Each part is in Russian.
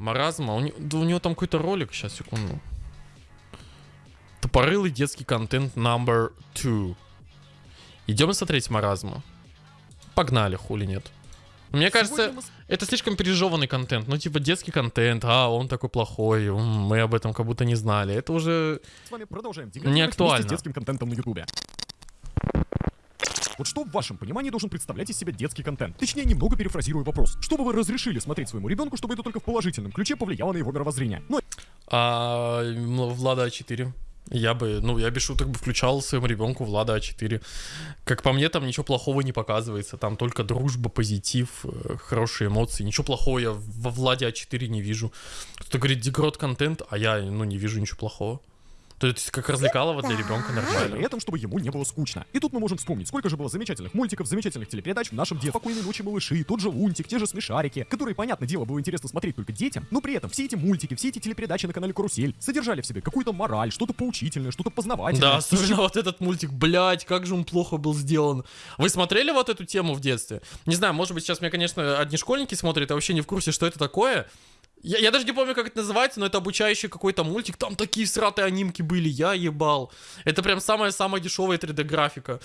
Маразма. У, не- да у него там какой-то ролик. Сейчас, секунду. Тупорылый детский контент number two. Идем смотреть маразма. Погнали, хули нет. Мне кажется, мы это слишком пережеванный контент. Ну, типа, детский контент. А, он такой плохой. Мы об этом как будто не знали. Это уже... с вами продолжаем Не актуально. с детским контентом на ютубе. Вот что в вашем понимании должен представлять из себя детский контент? Точнее, немного перефразирую вопрос. Что бы вы разрешили смотреть своему ребенку, чтобы это только в положительном ключе повлияло на его мировоззрение? Ну, А, м, Влада А4. Я бы, ну, я без шуток бы включал своему ребенку Влада А4. Как по мне, там ничего плохого не показывается. Там только дружба, позитив, э, хорошие эмоции. Ничего плохого я во Владе А4 не вижу. Кто-то говорит, деград контент, а я, ну, не вижу ничего плохого. То есть, как развлекалово для ребенка при нормально. этом, чтобы ему не было скучно. И тут мы можем вспомнить, сколько же было замечательных мультиков, замечательных телепередач в нашем детстве. Спокойной ночи, малыши, тот же Лунтик, те же смешарики, которые, понятное дело, было интересно смотреть только детям, но при этом все эти мультики, все эти телепередачи на канале Карусель содержали в себе какую-то мораль, что-то поучительное, что-то познавательное. Да, особенно вот этот мультик, блядь, как же он плохо был сделан. Вы смотрели вот эту тему в детстве? Не знаю, может быть, сейчас меня, конечно, одни школьники смотрят, я вообще не в курсе, что это такое. Я, я даже не помню, как это называется, но это обучающий какой-то мультик. Там такие сратые анимки были, я ебал. Это прям самая-самая дешевая 3D-графика.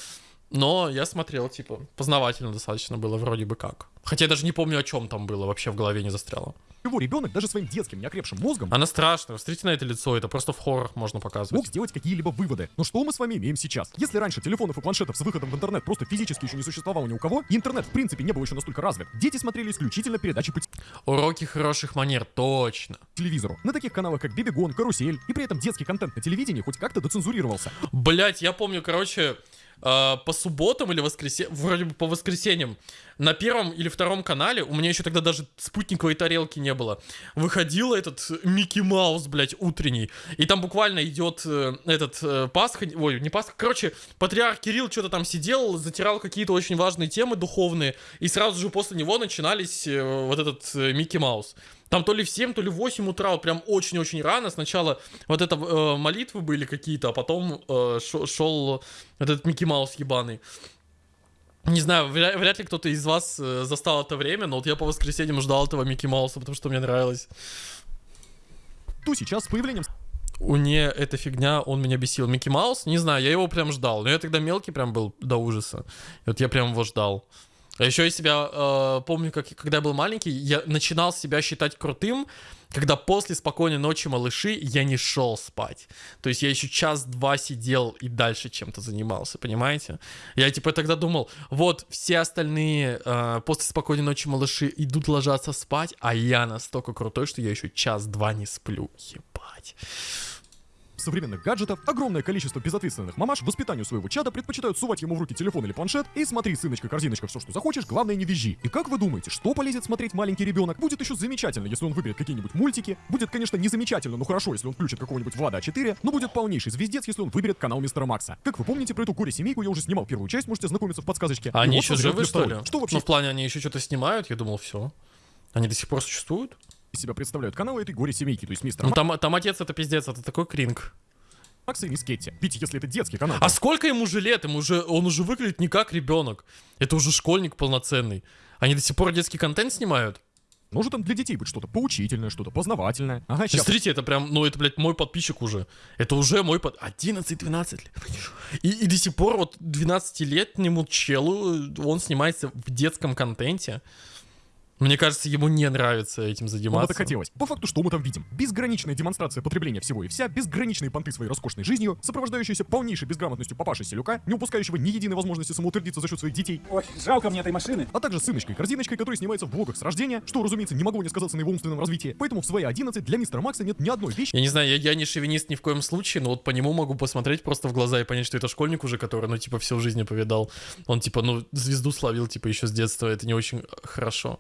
Но я смотрел, типа, познавательно достаточно было вроде бы как. Хотя я даже не помню, о чем там было, вообще в голове не застряло. Его ребенок даже своим детским неокрепшим мозгом Она страшная, смотрите на это лицо, это просто в хоррорах можно показывать. мог сделать какие-либо выводы. Но что мы с вами имеем сейчас? Если раньше телефонов и планшетов с выходом в интернет просто физически еще не существовало ни у кого, интернет в принципе не был еще настолько развит, дети смотрели исключительно передачи по Уроки хороших манер, точно. телевизору. На таких каналах, как Бибигон, Карусель, и при этом детский контент на телевидении хоть как-то доцензурировался. Блять, я помню, короче, э, по субботам или воскресеньям, вроде бы по воскресеньям, на первом или втором канале, у меня еще тогда даже спутниковой тарелки не было, выходил этот Микки Маус, блять, утренний, и там буквально идет э, этот э, Пасха, ой, не Пасха, короче, патриарх Кирилл что-то там сидел, затирал какие-то очень важные темы духовные, и сразу же после него начинались э, вот этот Микки Маус. Там то ли в 7, то ли в 8 утра, вот прям очень-очень рано. Сначала вот это э, молитвы были какие-то, а потом э, шел этот Микки Маус ебаный. Не знаю, вряд, вряд ли кто-то из вас э, застал это время, но вот я по воскресеньям ждал этого Микки Мауса, потому что мне нравилось. То сейчас с появлением У не эта фигня, он меня бесил. Микки Маус, не знаю, я его прям ждал. Но я тогда мелкий прям был до ужаса. И вот я прям его ждал. А еще я себя э, помню, как когда я был маленький, я начинал себя считать крутым, когда после спокойной ночи малыши я не шел спать. То есть я еще час-два сидел и дальше чем-то занимался, понимаете? Я типа тогда думал, вот все остальные э, после спокойной ночи малыши идут ложаться спать, а я настолько крутой, что я еще час-два не сплю. Ебать. Современных гаджетов, огромное количество безответственных мамаш воспитанию своего чада предпочитают сувать ему в руки телефон или планшет и смотри, сыночка, корзиночка, все, что захочешь, главное не визжи. И как вы думаете, что полезет смотреть маленький ребенок? Будет еще замечательно, если он выберет какие-нибудь мультики. Будет, конечно, не замечательно, но хорошо, если он включит какого-нибудь Влада А4, но будет полнейший звездец, если он выберет канал Мистера Макса. Как вы помните, про эту горе-семейку я уже снимал первую часть, можете ознакомиться в подсказочке. А они вот еще живы, что ли? Что вообще Ну, в плане, они еще что-то снимают, я думал, все. Они до сих пор существуют? Из себя представляют каналы этой горе-семейки, то есть Мистера Ну, там, там отец это пиздец, это такой кринг. Макса и Мисс Кетти? Ведь если это детский канал, А сколько ему же лет? Ему уже, он уже выглядит не как ребенок. Это уже школьник полноценный. Они до сих пор детский контент снимают? может там для детей быть что-то поучительное, что-то познавательное. Ага, сейчас. Смотрите, это прям, ну это, блядь, мой подписчик уже. Это уже мой под... 11-12 лет. И, и до сих пор вот 12-летнему челу он снимается в детском контенте. Мне кажется, ему не нравится этим Вам заниматься. это хотелось. По факту, что мы там видим? Безграничная демонстрация потребления всего и вся, безграничные понты своей роскошной жизнью, сопровождающиеся полнейшей безграмотностью папаши Селюка, не упускающего ни единой возможности самоутвердиться за счет своих детей, Ой, жалко мне этой машины. а также сыночкой-корзиночкой, который снимается в влогах с рождения, что, разумеется, не могло не сказаться на его умственном развитии. Поэтому в свои 11 для мистера Макса нет ни одной вещи, Я не знаю, я, я не шовинист ни в коем случае, но вот по нему могу посмотреть просто в глаза и понять, что это школьник уже, который, ну, типа, всю жизнь повидал. Он, типа, ну, звезду словил, типа, еще с детства. Это не очень хорошо.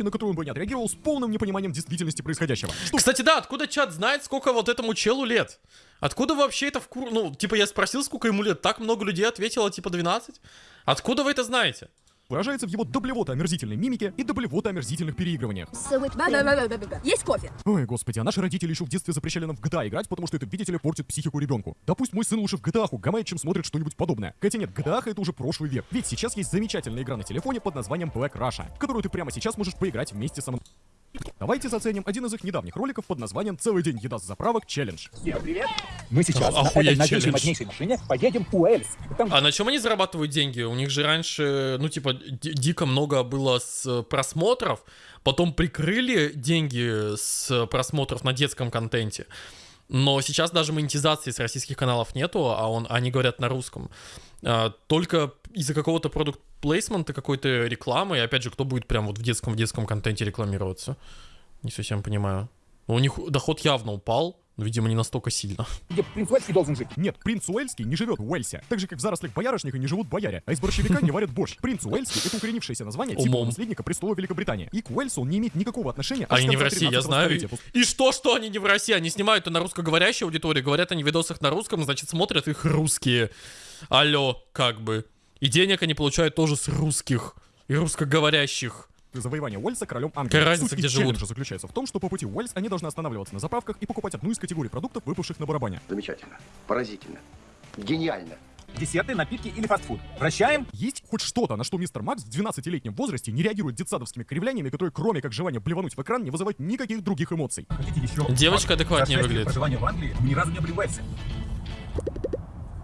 На которую он бы не отреагировал с полным непониманием действительности происходящего. Что Кстати, да, откуда чат знает, сколько вот этому челу лет? Откуда вообще это в кур... Ну, типа, я спросил, сколько ему лет. Так много людей ответило, типа, 12. Откуда вы это знаете? Выражается в его доблевото омерзительной мимике и доблевото омерзительных переигрываниях. Есть кофе? Ой, господи, а наши родители еще в детстве запрещали нам в GTA играть, потому что это, видите ли, портит психику ребенку. Да пусть мой сын лучше в GTA гамает, чем смотрит что-нибудь подобное. Хотя нет, GTA это уже прошлый век. Ведь сейчас есть замечательная игра на телефоне под названием Black Russia, в которую ты прямо сейчас можешь поиграть вместе со мной. Давайте заценим один из их недавних роликов под названием «Целый день еда с заправок челлендж». Всем привет! Мы сейчас Охуеть на этой мощнейшей машине поедем в Уэльс. Там А на чем они зарабатывают деньги? У них же раньше, ну, типа, ди- дико много было с э, просмотров, потом прикрыли деньги с просмотров на детском контенте. Но сейчас даже монетизации с российских каналов нету, а он, они говорят на русском. А, только из-за какого-то продукт плейсмента, какой-то рекламы, и опять же, кто будет прям вот в детском, в детском контенте рекламироваться? Не совсем понимаю. У них доход явно упал, но, видимо, не настолько сильно. где принц Уэльский должен жить. Нет, принц Уэльский не живет в Уэльсе. Так же, как в зарослях боярышника не живут бояре, а из борщевика не варят борщ. Принц Уэльский — это укоренившееся название Умом. наследника престола Великобритании. И к Уэльсу он не имеет никакого отношения. Они не в России, я 13 знаю. И что, что они не в России? Они снимают на русскоговорящей аудитории, говорят они в видосах на русском, значит, смотрят их русские. Алло, как бы. И денег они получают тоже с русских и русскоговорящих. завоевания Уэльса королем Англии. Какая разница, Суть где живут? челленджа заключается в том, что по пути в Уэльс они должны останавливаться на заправках и покупать одну из категорий продуктов, выпавших на барабане. Замечательно. Поразительно. Гениально. Десерты, напитки или фастфуд. Вращаем. Есть хоть что-то, на что мистер Макс в 12-летнем возрасте не реагирует детсадовскими кривляниями, которые кроме как желания плевануть в экран не вызывают никаких других эмоций. Хотите еще? Девочка адекватнее выглядит. проживания в Англии ни разу не Уэльсе.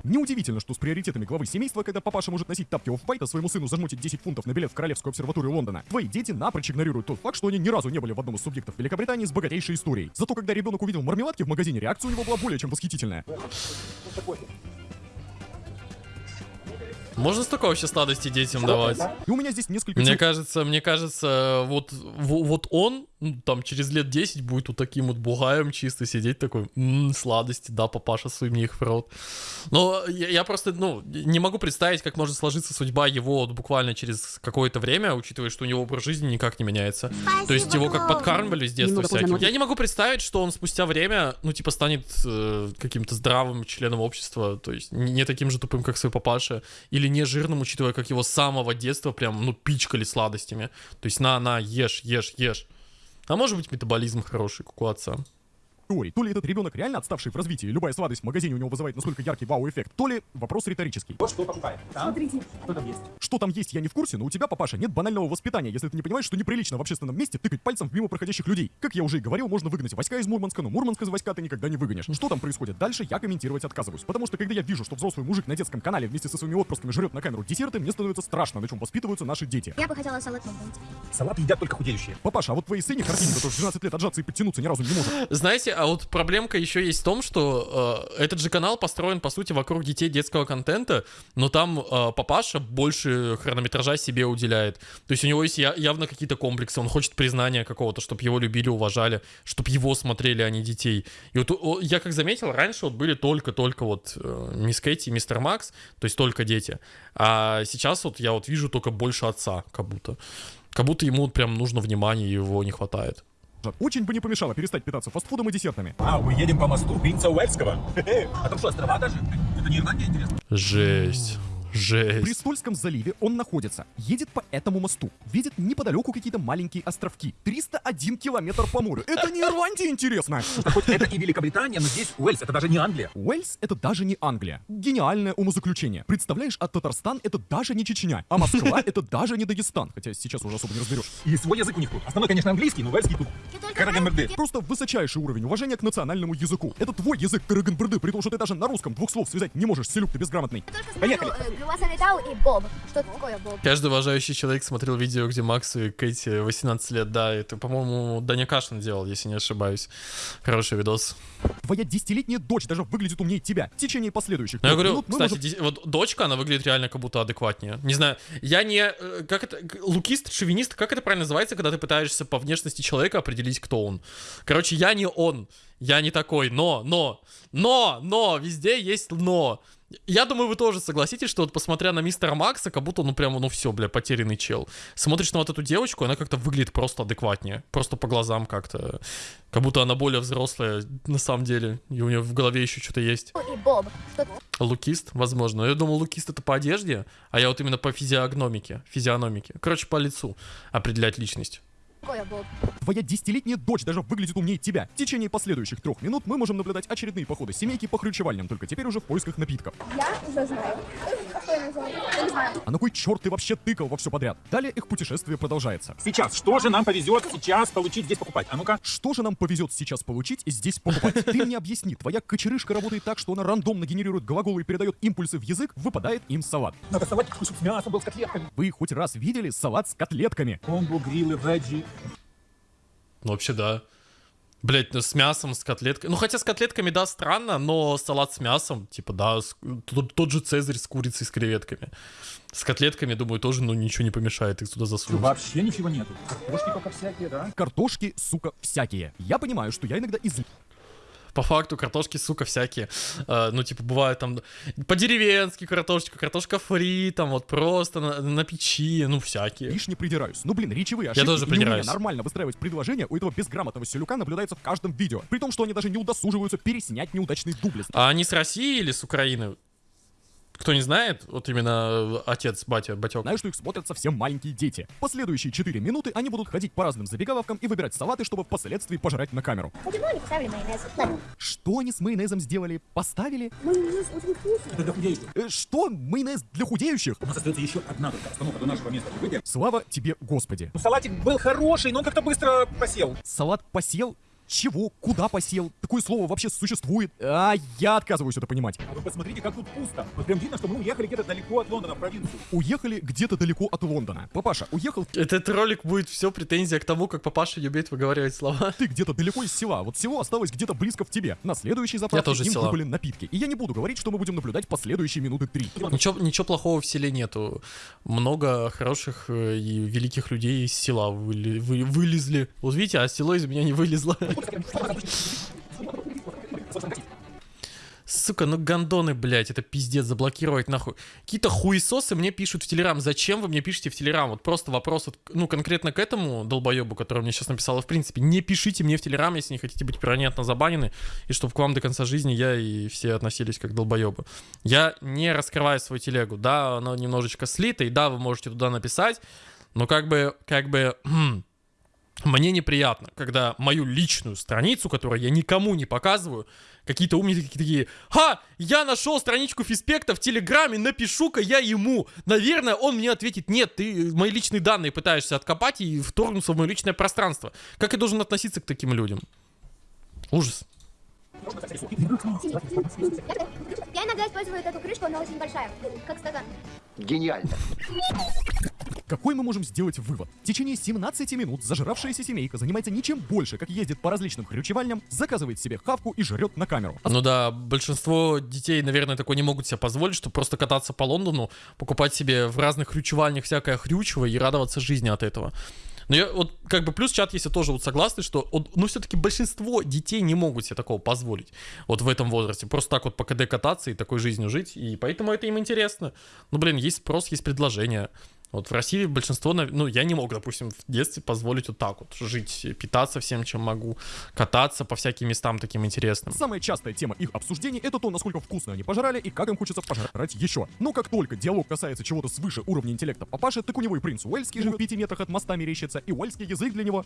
Неудивительно, что с приоритетами главы семейства, когда папаша может носить тапки оф а своему сыну зажмутить 10 фунтов на билет в Королевскую обсерваторию Лондона, твои дети напрочь игнорируют тот факт, что они ни разу не были в одном из субъектов Великобритании с богатейшей историей. Зато когда ребенок увидел мармеладки в магазине, реакция у него была более чем восхитительная. Можно столько вообще сладостей детям давать? И у меня здесь несколько Мне кажется, мне кажется, вот, вот он, ну, там, через лет 10 будет вот таким вот бугаем чисто сидеть такой, «М, сладости, да, папаша, суй мне их в рот. Но я, я просто, ну, не могу представить, как может сложиться судьба его вот буквально через какое-то время, учитывая, что у него образ жизни никак не меняется. То есть его как подкармливали с детства всяким. Я не могу представить, что он спустя время, ну, типа, станет э, каким-то здравым членом общества, то есть не не таким же тупым, как свой папаша, или не жирным, учитывая, как его с самого детства прям, ну, пичкали сладостями. То есть на, на, ешь, ешь, ешь. А может быть, метаболизм хороший, как у отца. Теорий. То ли этот ребенок реально отставший в развитии, любая сладость в магазине у него вызывает настолько яркий вау-эффект, то ли вопрос риторический. Вот что покупаем. Там, Смотрите. что там есть. Что там есть, я не в курсе, но у тебя, папаша, нет банального воспитания, если ты не понимаешь, что неприлично в общественном месте тыкать пальцем в мимо проходящих людей. Как я уже и говорил, можно выгнать войска из Мурманска, но Мурманск из войска ты никогда не выгонишь. Что там происходит дальше, я комментировать отказываюсь. Потому что когда я вижу, что взрослый мужик на детском канале вместе со своими отпрысками жрет на камеру десерты, мне становится страшно, на чем воспитываются наши дети. Я бы хотела салат Салат едят только худеющие. Папаша, а вот твои сыне картине, который в 12 лет отжаться и подтянуться ни разу не может. Знаете, а вот проблемка еще есть в том, что э, этот же канал построен, по сути, вокруг детей детского контента, но там э, папаша больше хронометража себе уделяет. То есть у него есть я- явно какие-то комплексы, он хочет признания какого-то, чтобы его любили, уважали, чтобы его смотрели, а не детей. И вот о, я как заметил, раньше вот были только-только вот э, мисс Кэти и мистер Макс, то есть только дети. А сейчас вот я вот вижу только больше отца, как будто. Как будто ему вот прям нужно внимание, его не хватает. Очень бы не помешало перестать питаться фастфудом и десертами. А, мы едем по мосту принца Уэльского. Хе-хе. А там что, острова даже? Это не Ирландия, интересно? Жесть. В Жесть. Престольском заливе он находится, едет по этому мосту, видит неподалеку какие-то маленькие островки. 301 километр по морю. Это не Ирландия, интересно. Хоть это и Великобритания, но здесь Уэльс, это даже не Англия. Уэльс — это даже не Англия. Гениальное умозаключение. Представляешь, а Татарстан — это даже не Чечня, а Москва — это даже не Дагестан. Хотя сейчас уже особо не разберешь. И свой язык у них тут. Основной, конечно, английский, но уэльский тут. Карагамберды. Просто высочайший уровень уважения к национальному языку. Это твой язык, Караганбрды, при том, что ты даже на русском двух слов связать не можешь, селюк ты безграмотный. Поехали. Витал и Боб. Что такое Боб? Каждый уважающий человек смотрел видео, где Максу и Кэти 18 лет. Да, это, по-моему, Даня Кашин делал, если не ошибаюсь. Хороший видос. Твоя десятилетняя дочь даже выглядит умнее тебя. В течение последующих Но я говорю, минут кстати, можем- ди- вот дочка, она выглядит реально как будто адекватнее. Не знаю, я не... э, Как это... Лукист, шовинист, как это правильно называется, когда ты пытаешься по внешности человека определить, кто он? Короче, я не он. Я не такой. Но, но, но, но, везде есть но. Я думаю, вы тоже согласитесь, что вот посмотря на мистера Макса, как будто, ну прямо, ну все, бля, потерянный чел. Смотришь на вот эту девочку, она как-то выглядит просто адекватнее. Просто по глазам как-то. Как будто она более взрослая на самом деле. И у нее в голове еще что-то есть. И Боб. Лукист, возможно. Я думал, лукист это по одежде, а я вот именно по физиогномике, физиономике. Короче, по лицу определять личность. Боб? Твоя десятилетняя дочь даже выглядит умнее тебя. В течение последующих трех минут мы можем наблюдать очередные походы семейки по хрючевальням, только теперь уже в поисках напитков. Я уже знаю, Я не знаю. А на кой черт ты вообще тыкал во все подряд? Далее их путешествие продолжается. Сейчас, что же нам повезет сейчас получить здесь покупать? А ну-ка. Что же нам повезет сейчас получить и здесь покупать? Ты мне объясни, твоя кочерышка работает так, что она рандомно генерирует глаголы и передает импульсы в язык, выпадает им салат. Надо салат, чтобы с мясом был с котлетками. Вы хоть раз видели салат с котлетками? Комбо, грилы, веджи. Ну, вообще, да. Блять, ну с мясом, с котлеткой. Ну, хотя с котлетками, да, странно, но салат с мясом, типа, да, с- тот, тот же цезарь с курицей, с креветками. С котлетками, думаю, тоже, ну, ничего не помешает их туда засунуть. Вообще ничего нету. Картошки только всякие, да? Картошки, сука, всякие. Я понимаю, что я иногда из... По факту картошки, сука, всякие. Э, ну, типа, бывает там по-деревенски картошечка, картошка фри, там вот просто на, на печи, ну, всякие. Лишь не придираюсь. Ну, блин, речевые ошибки тоже и неумение придираюсь. нормально выстраивать предложения у этого безграмотного селюка наблюдается в каждом видео. При том, что они даже не удосуживаются переснять неудачный дубль. А они с России или с Украины? Кто не знает, вот именно э, отец, батя, батек. Знаю, что их смотрят совсем маленькие дети. Последующие 4 минуты они будут ходить по разным забегаловкам и выбирать салаты, чтобы впоследствии пожрать на камеру. Почему они поставили майонез? Ладно. Что они с майонезом сделали? Поставили? Майонез очень вкусный. Это для худеющих. Э, что? Майонез для худеющих? У нас остается еще одна только остановка до нашего места прибытия. Слава тебе, Господи. Ну, салатик был хороший, но он как-то быстро посел. Салат посел? Чего? Куда посел? Такое слово вообще существует? А, я отказываюсь это понимать. А вы посмотрите, как тут пусто. Вот прям видно, что мы уехали где-то далеко от Лондона, в провинцию. Уехали где-то далеко от Лондона. Папаша, уехал Этот ролик будет все претензия к тому, как папаша любит выговаривать слова. ты где-то далеко из села, вот село осталось где-то близко в тебе. На следующей заправке тоже им села. напитки. И я не буду говорить, что мы будем наблюдать последующие минуты три. Ничего, ничего плохого в селе нету. Много хороших э, и великих людей из села выли- вы- вылезли. Вот видите, а село из меня не вылезло. Сука, ну гандоны, блядь, это пиздец, заблокировать нахуй. Какие-то хуесосы мне пишут в Телеграм. Зачем вы мне пишете в Телеграм? Вот просто вопрос, вот, ну, конкретно к этому долбоебу, который мне сейчас написал, в принципе, не пишите мне в Телеграм, если не хотите быть перманентно забанены, и чтобы к вам до конца жизни я и все относились как долбоебы. Я не раскрываю свою телегу. Да, оно немножечко слито, и да, вы можете туда написать, но как бы, как бы, мне неприятно, когда мою личную страницу, которую я никому не показываю, какие-то умники такие, «Ха! Я нашел страничку Фиспекта в Телеграме, напишу-ка я ему!» Наверное, он мне ответит «Нет, ты мои личные данные пытаешься откопать и вторгнуться в мое личное пространство». Как я должен относиться к таким людям? Ужас. Я иногда использую эту крышку, она очень большая, как стакан. Гениально. Какой мы можем сделать вывод? В течение 17 минут зажравшаяся семейка занимается ничем больше, как ездит по различным хрючевальням, заказывает себе хавку и жрет на камеру. Ну да, большинство детей, наверное, такое не могут себе позволить, чтобы просто кататься по Лондону, покупать себе в разных хрючевальнях всякое хрючево и радоваться жизни от этого. Но я вот как бы плюс чат, если тоже вот согласны, что вот, ну все-таки большинство детей не могут себе такого позволить вот в этом возрасте. Просто так вот по КД кататься и такой жизнью жить, и поэтому это им интересно. Ну блин, есть спрос, есть предложение. Вот в России большинство, ну, я не мог, допустим, в детстве позволить вот так вот жить, питаться всем, чем могу, кататься по всяким местам таким интересным. Самая частая тема их обсуждений это то, насколько вкусно они пожрали и как им хочется пожрать еще. Но как только диалог касается чего-то свыше уровня интеллекта папаши, так у него и принц Уэльский живет в пяти метрах от моста мерещится, и уэльский язык для него.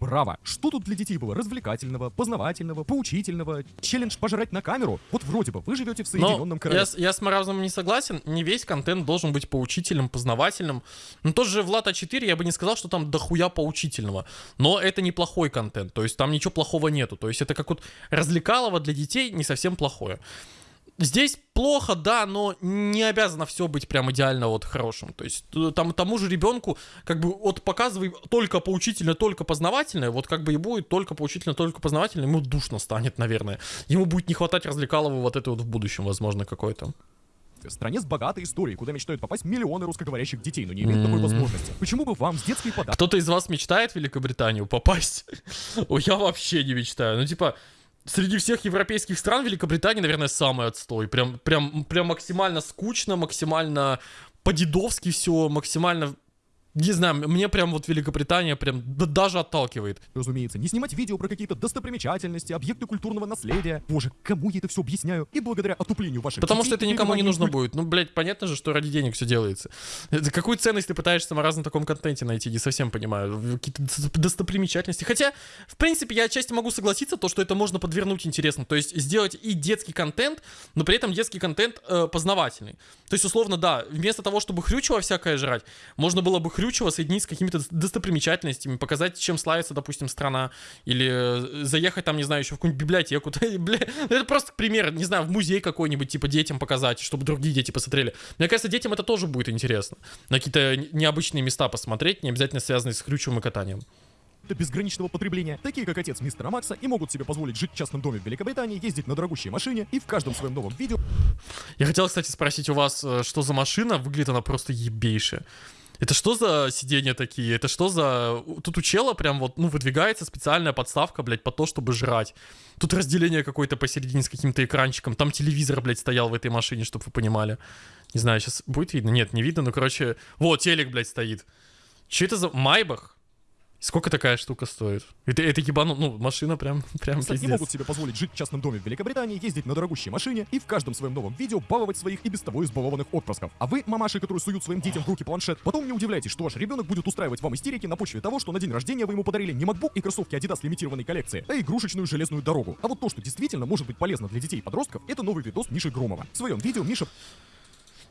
Браво! Что тут для детей было развлекательного, познавательного, поучительного? Челлендж пожрать на камеру? Вот вроде бы вы живете в Но Соединенном я, Королевстве. с- я с Морозом не согласен, не весь контент должен быть поучительным, познавательным. Ну, тот же Влад А4, я бы не сказал, что там дохуя поучительного, но это неплохой контент, то есть там ничего плохого нету, то есть это как вот развлекалово для детей не совсем плохое. Здесь плохо, да, но не обязано все быть прям идеально вот хорошим. То есть там тому же ребенку как бы вот показывай только поучительно, только познавательное, вот как бы и будет только поучительно, только познавательно, ему душно станет, наверное. Ему будет не хватать развлекалого вот это вот в будущем, возможно, какой-то. В стране с богатой историей, куда мечтают попасть миллионы русскоговорящих детей, но не имеют такой возможности. Почему бы вам с детской подачей Кто-то из вас мечтает в Великобританию попасть? Я вообще не мечтаю. Ну, типа, среди всех европейских стран Великобритания, наверное, самый отстой. Прям, прям, прям максимально скучно, максимально по-дедовски все, максимально не знаю, мне прям вот Великобритания прям да- даже отталкивает. Разумеется, не снимать видео про какие-то достопримечательности, объекты культурного наследия. Боже, кому я это все объясняю? И благодаря отуплению ваших Потому детей что это никому не нужно куль- будет. Ну, блядь, понятно же, что ради денег все делается. Это какую ценность ты пытаешься в таком контенте найти? Не совсем понимаю. Какие-то дос- достопримечательности. Хотя, в принципе, я отчасти могу согласиться, то, что это можно подвернуть интересно. То есть сделать и детский контент, но при этом детский контент э, познавательный. То есть, условно, да, вместо того, чтобы хрючево всякое жрать, можно было бы хрючево соединить с какими-то достопримечательностями, показать, чем славится, допустим, страна, или э, заехать там, не знаю, еще в какую-нибудь библиотеку. Бля, это просто пример, не знаю, в музей какой-нибудь, типа, детям показать, чтобы другие дети посмотрели. Мне кажется, детям это тоже будет интересно. На какие-то не- необычные места посмотреть, не обязательно связанные с хрючевым и катанием. до безграничного потребления, такие как отец мистера Макса, и могут себе позволить жить в частном доме в Великобритании, ездить на дорогущей машине и в каждом своем новом видео Я хотел, кстати, спросить у вас, э, что за машина? Выглядит она просто ебейшая. Это что за сиденья такие? Это что за... Тут у чела прям вот, ну, выдвигается специальная подставка, блядь, по то, чтобы жрать. Тут разделение какое-то посередине с каким-то экранчиком. Там телевизор, блядь, стоял в этой машине, чтобы вы понимали. Не знаю, сейчас будет видно? Нет, не видно, но, короче... Вот, телек, блядь, стоит. Че это за... Майбах? Сколько такая штука стоит? Это, это ебану... Ну, машина прям, прям кстати, пиздец. могут себе позволить жить в частном доме в Великобритании, ездить на дорогущей машине и в каждом своем новом видео баловать своих и без того избалованных отпрысков. А вы, мамаши, которые суют своим детям в руки планшет, потом не удивляйтесь, что ваш ребенок будет устраивать вам истерики на почве того, что на день рождения вы ему подарили не MacBook и кроссовки Adidas лимитированной коллекции, а игрушечную железную дорогу. А вот то, что действительно может быть полезно для детей и подростков, это новый видос Миши Громова. В своем видео Миша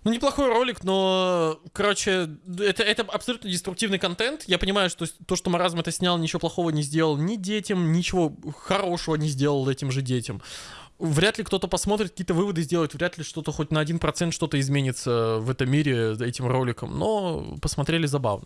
Ну, неплохой ролик, но, короче, это, это абсолютно деструктивный контент. Я понимаю, что то, что Маразм это снял, ничего плохого не сделал ни детям, ничего хорошего не сделал этим же детям. Вряд ли кто-то посмотрит, какие-то выводы сделает, вряд ли что-то хоть на 1% что-то изменится в этом мире этим роликом, но посмотрели забавно.